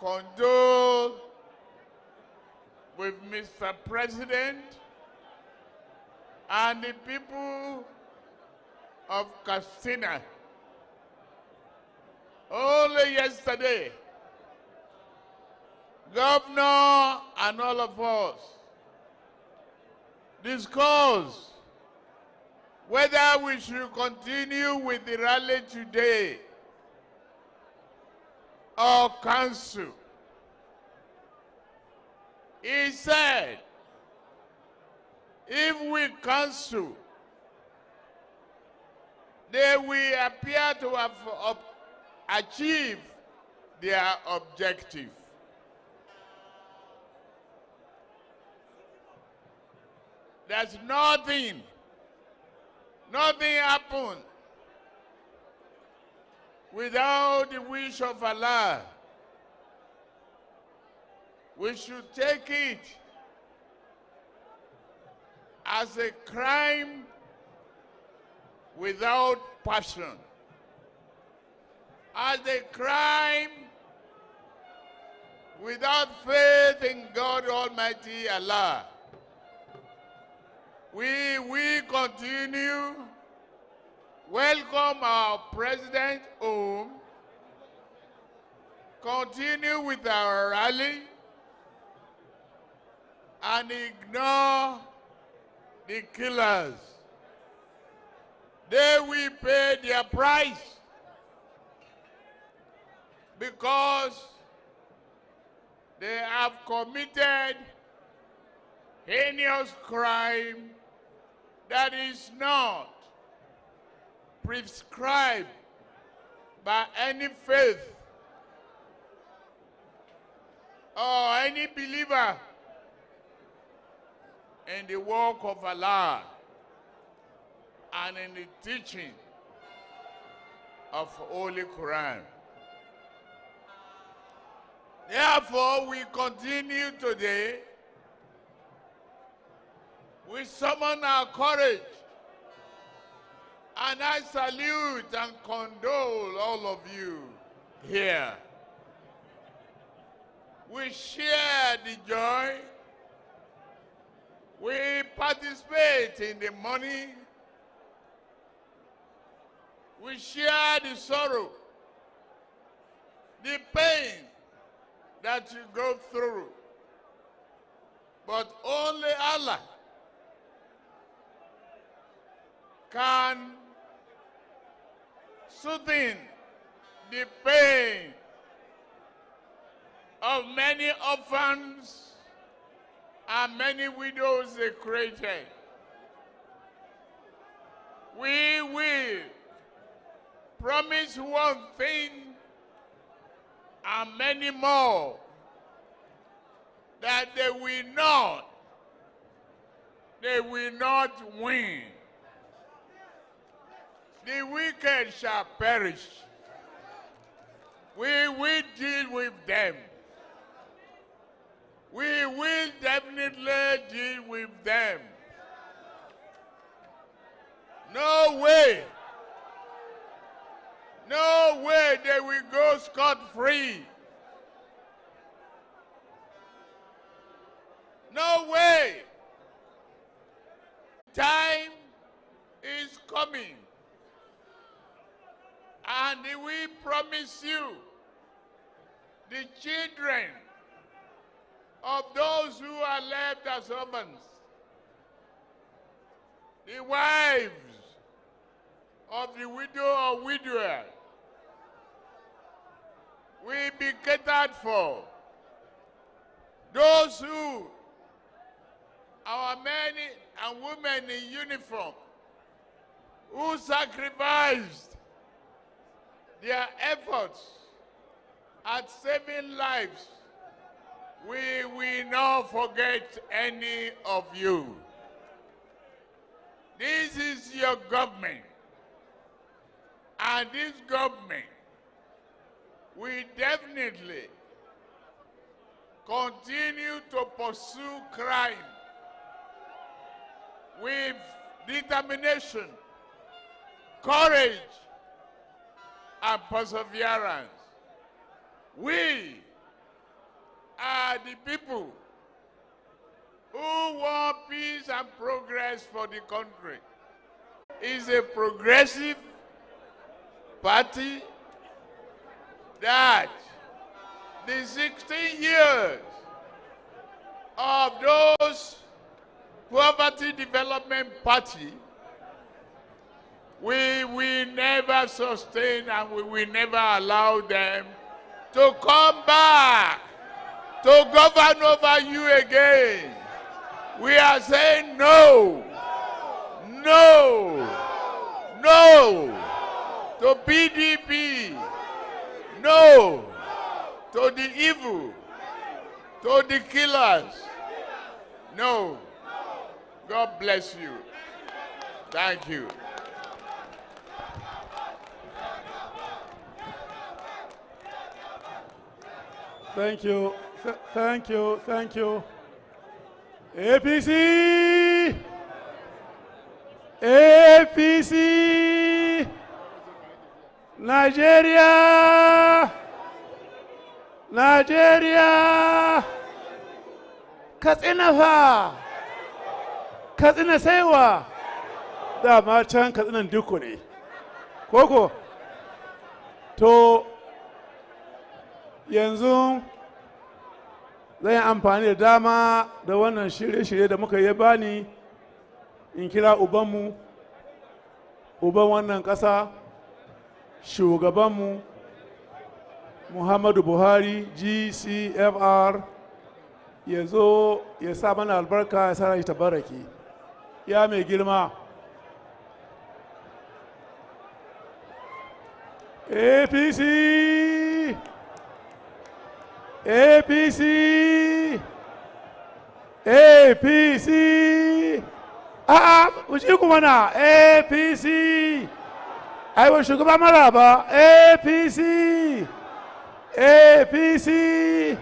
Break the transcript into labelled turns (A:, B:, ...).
A: condole with Mr. President and the people of Katsina. Only yesterday, Governor and all of us discussed whether we should continue with the rally today or cancel. He said, if we cancel, they will appear to have achieved their objective. There's nothing, nothing happened without the wish of Allah. We should take it as a crime without passion, as a crime without faith in God Almighty Allah. We will continue welcome our president home, continue with our rally, and ignore the killers. They will pay their price because they have committed heinous crime that is not prescribed by any faith or any believer in the work of Allah and in the teaching of Holy Quran. Therefore, we continue today. We summon our courage and I salute and condole all of you here. We share the joy. We participate in the money. We share the sorrow, the pain that you go through. But only Allah can soothing the pain of many orphans and many widows they created. We will promise one thing and many more that they will not, they will not win the wicked shall perish. We will deal with them. We will definitely deal with them. No way. No way they will go scot-free. No way. Time is coming and we promise you the children of those who are left as orphans, the wives of the widow or widower, will be catered for. Those who, our men and women in uniform, who sacrificed their efforts at saving lives, we will not forget any of you. This is your government. And this government will definitely continue to pursue crime with determination, courage, and perseverance. We are the people who want peace and progress for the country. It's a progressive party that the 16 years of those poverty development party we will never sustain and we will never allow them to come back to govern over you again. We are saying no, no, no to PDP, no to the evil, to the killers. No. God bless you. Thank you.
B: Thank you. Th- thank you. Thank you. APC! APC! Nigeria! Nigeria! Katsina fa! Katsina saiwa! Dama can katsinan duku ne. Koko? To, yanzu zan yi amfani da dama da wannan shirye-shirye da muka yi bani in kira ubanmu uban wannan ƙasa shugabanmu muhammadu buhari gcfr ya zo ya sa mana albarka ya sa shi tabaraki ya mai girma. Apc APC! APC! A'a, ku kuma na APC! Aiwa shugaba maraba APC! APC!